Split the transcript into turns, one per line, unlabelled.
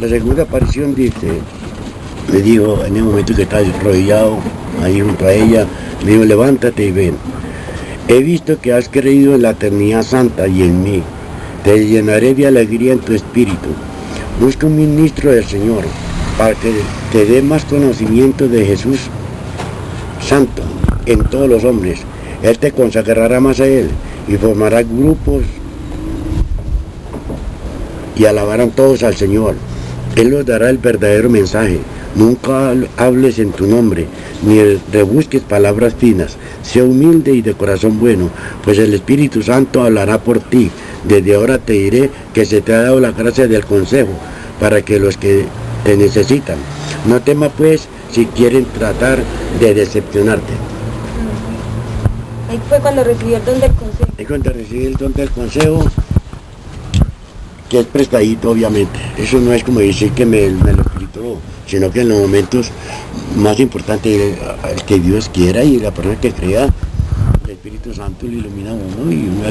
La segunda aparición dice, me dijo en el momento que estaba arrodillado ahí junto a ella, me dijo, levántate y ven. He visto que has creído en la eternidad santa y en mí. Te llenaré de alegría en tu espíritu. Busca un ministro del Señor para que te dé más conocimiento de Jesús Santo en todos los hombres. Él te consagrará más a Él y formará grupos y alabarán todos al Señor. Él os dará el verdadero mensaje. Nunca hables en tu nombre, ni rebusques palabras finas. Sea humilde y de corazón bueno, pues el Espíritu Santo hablará por ti. Desde ahora te diré que se te ha dado la gracia del consejo, para que los que te necesitan. No temas pues si quieren tratar de decepcionarte.
Ahí fue cuando recibió el don del consejo.
Ahí cuando recibí el don del consejo, que es prestadito obviamente. Eso no es como decir que me, me lo escrito, sino que en los momentos más importantes, el que Dios quiera y la persona que crea, el Espíritu Santo le ilumina a uno y uno